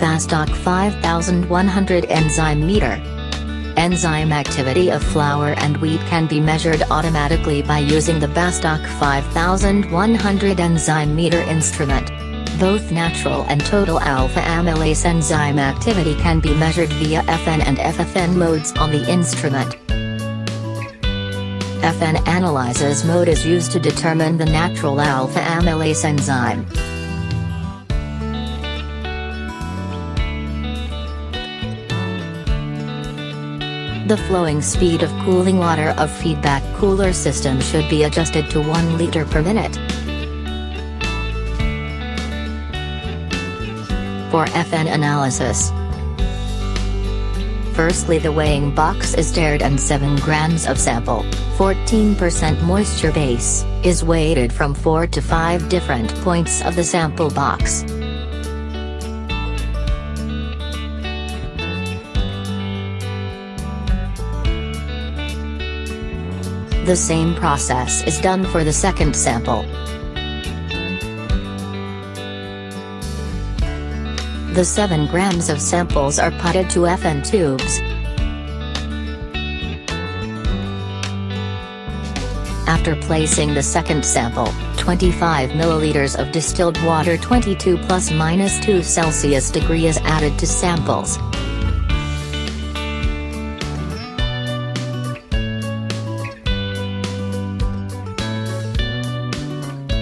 Bastak 5100 enzyme meter. Enzyme activity of flour and wheat can be measured automatically by using the Bastak 5100 enzyme meter instrument. Both natural and total alpha amylase enzyme activity can be measured via FN and FFN modes on the instrument. FN analyzes mode is used to determine the natural alpha amylase enzyme. The flowing speed of cooling water of feedback cooler system should be adjusted to 1 liter per minute. For FN analysis, Firstly the weighing box is stirred and 7 grams of sample, 14% moisture base, is weighted from 4 to 5 different points of the sample box. The same process is done for the second sample. The 7 grams of samples are putted to FN tubes. After placing the second sample, 25 milliliters of distilled water 22 plus minus 2 Celsius degree is added to samples.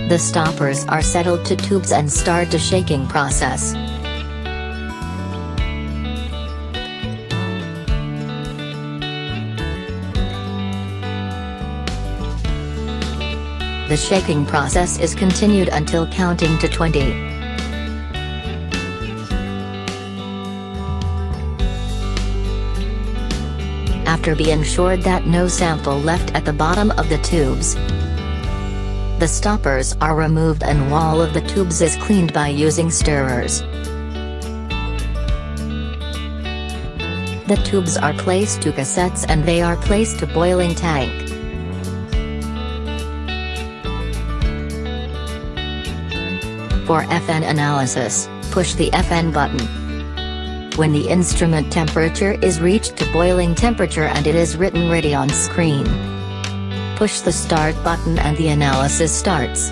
The stoppers are settled to tubes and start the shaking process. The shaking process is continued until counting to 20. After being ensured that no sample left at the bottom of the tubes, the stoppers are removed and wall of the tubes is cleaned by using stirrers. The tubes are placed to cassettes and they are placed to boiling tank. For FN analysis, push the FN button. When the instrument temperature is reached to boiling temperature and it is written ready on screen, push the start button and the analysis starts.